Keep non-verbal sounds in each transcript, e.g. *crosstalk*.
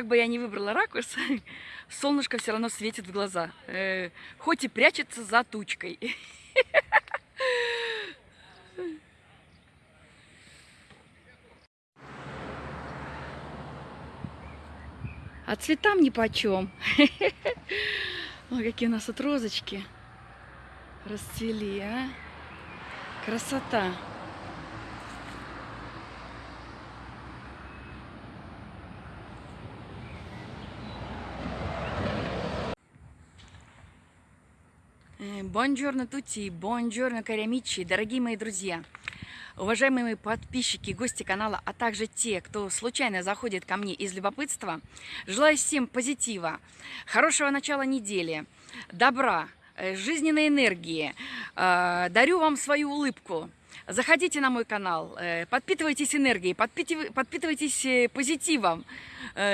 Как бы я ни выбрала ракурс, *laughs* солнышко все равно светит в глаза. Э, хоть и прячется за тучкой. *laughs* А цветам ни почем. *laughs* Ой, какие у нас тут розочки расцвели, а. Красота. Бонжорно тути, бонжорно карямичи, дорогие мои друзья, уважаемые мои подписчики, гости канала, а также те, кто случайно заходит ко мне из любопытства, желаю всем позитива, хорошего начала недели, добра, э, жизненной энергии, э, дарю вам свою улыбку, Заходите на мой канал, э, подпитывайтесь энергией, подпитывайтесь позитивом,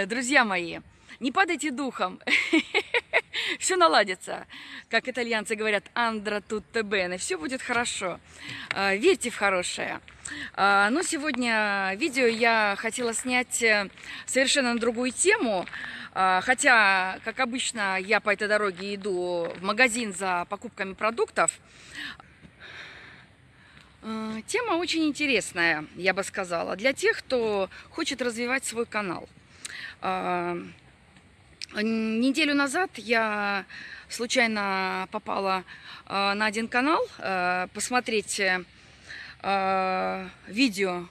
друзья мои. Не падайте духом. *laughs* все наладится. Как итальянцы говорят, андра tutto bene, все будет хорошо. А, верьте в хорошее. А, но сегодня видео я хотела снять э, совершенно на другую тему. А, хотя, как обычно, я по этой дороге иду в магазин за покупками продуктов. Тема очень интересная, я бы сказала, для тех, кто хочет развивать свой канал. Неделю назад я случайно попала э, на один канал э, посмотреть э, видео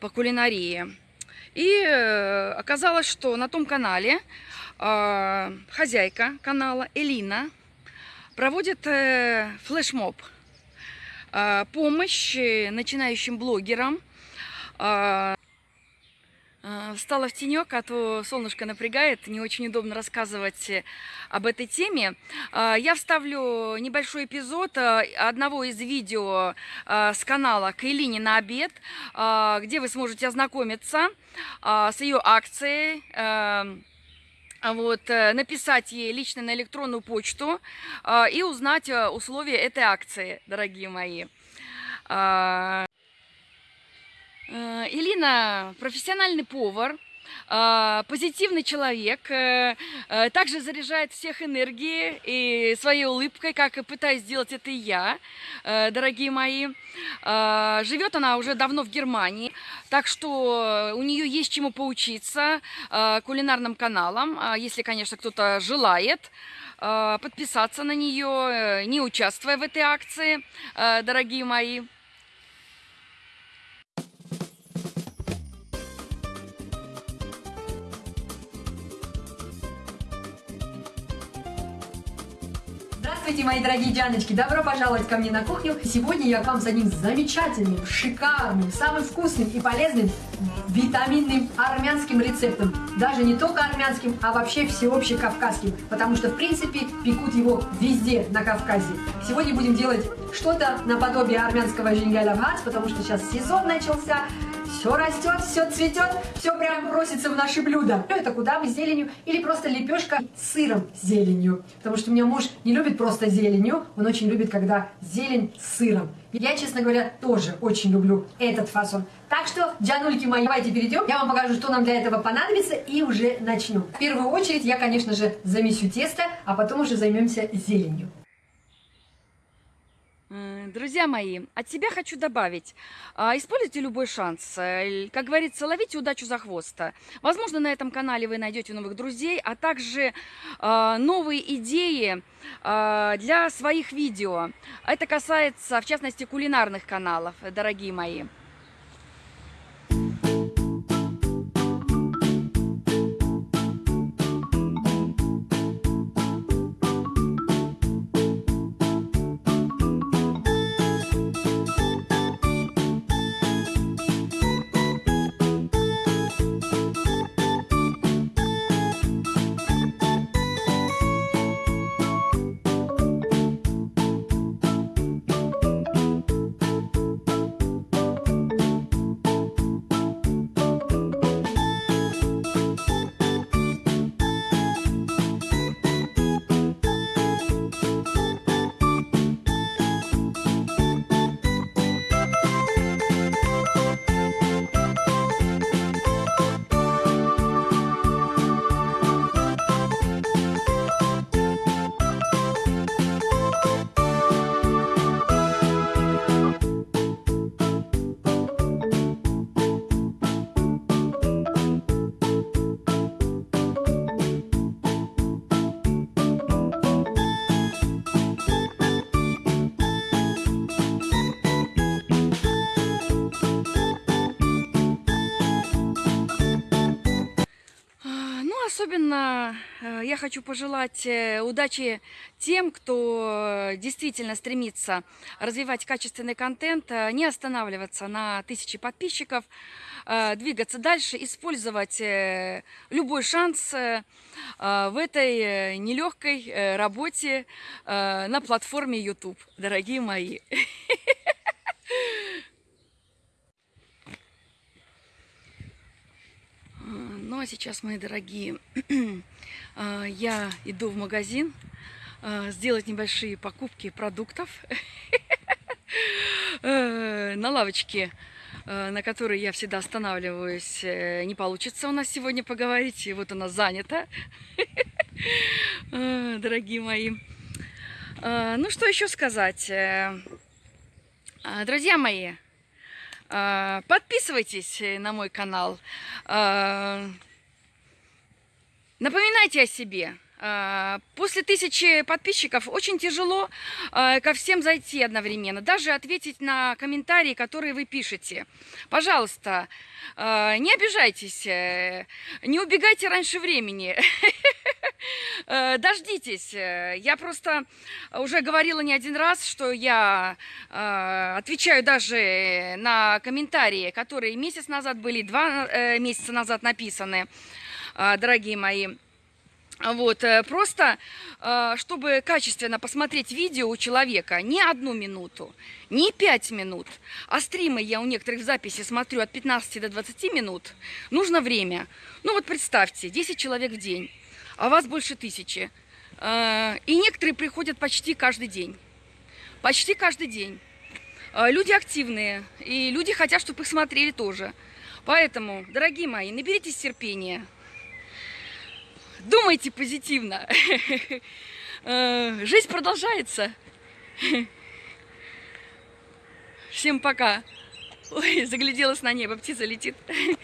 по кулинарии. И оказалось, что на том канале хозяйка канала Элина проводит флешмоб. Помощь начинающим блогерам встала в тенек, а то солнышко напрягает, не очень удобно рассказывать э, об этой теме. Э, я вставлю небольшой эпизод одного из видео с канала Кайлини на обед, где вы сможете ознакомиться с ее акцией, вот, написать ей лично на электронную почту и узнать условия этой акции, дорогие мои. Э, Илина профессиональный повар, э, позитивный человек, э, также заряжает всех энергией и своей улыбкой, как и пытаюсь сделать это и я, дорогие мои. Живет она уже давно в Германии, так что у нее есть чему поучиться кулинарным каналам, если, конечно, кто-то желает подписаться на нее, не участвуя в этой акции, дорогие мои. Здравствуйте, мои дорогие Дианочки! Добро пожаловать ко мне на кухню. Сегодня я к вам с одним замечательным, шикарным, самым вкусным и полезным витаминным армянским рецептом. Даже не только армянским, а вообще всеобщекавказским. Потому что, в принципе, пекут его везде на Кавказе. Сегодня будем делать что-то наподобие армянского жингалявгац, потому что сейчас сезон начался все растет, все цветет, все прям просится в наши блюда. Ну, это куда мы зеленью или просто лепешка сыром зеленью. Потому что у меня муж не любит просто зеленью, он очень любит, когда зелень с сыром. Я, честно говоря, тоже очень люблю этот фасон. Так что, джанульки мои, давайте перейдем. Я вам покажу, что нам для этого понадобится и уже начну. В первую очередь я, конечно же, замесю тесто, а потом уже займемся зеленью. Друзья мои, от себя хочу добавить, а, используйте любой шанс. Э, как говорится, ловите удачу за хвост. Возможно, на этом канале вы найдете новых друзей, а также а, новые идеи а, для своих видео. Это касается, в частности, кулинарных каналов, дорогие мои. Особенно э, я хочу пожелать э, удачи тем, кто действительно стремится развивать качественный контент, э, не останавливаться на тысячи подписчиков, э, двигаться дальше, использовать э, любой шанс э, э, в этой э, нелегкой э, работе э, на платформе YouTube, дорогие мои. Ну а сейчас, мои дорогие, *clears throat* а, я иду в магазин а, сделать небольшие покупки продуктов *laughs* Э, на лавочке, э, на которой я всегда останавливаюсь, э, не получится у нас сегодня поговорить, и вот она занята, *laughs* дорогие мои. А, Ну что еще сказать, друзья мои? Подписывайтесь на мой канал. Напоминайте о себе. А, После тысячи подписчиков очень тяжело а, ко всем зайти одновременно, даже ответить на комментарии, которые вы пишете. Пожалуйста, а, не обижайтесь, э, не убегайте раньше времени. *laughs* Э, Дождитесь. Э, Я просто уже говорила не один раз, что я отвечаю даже на комментарии, которые месяц назад были, два месяца назад написаны, дорогие мои. Вот, э, просто, э, чтобы качественно посмотреть видео у человека не одну минуту, не пять минут, а стримы я у некоторых в записи смотрю от 15 до 20 минут, нужно время. Ну вот представьте, 10 человек в день, а вас больше тысячи. Э, И некоторые приходят почти каждый день. Почти каждый день. Люди активные, и люди хотят, чтобы их смотрели тоже. Поэтому, дорогие мои, наберитесь терпения. Думайте позитивно. *laughs* Э, Жизнь продолжается. Всем пока. Ой, загляделась на небо, птица летит. *laughs*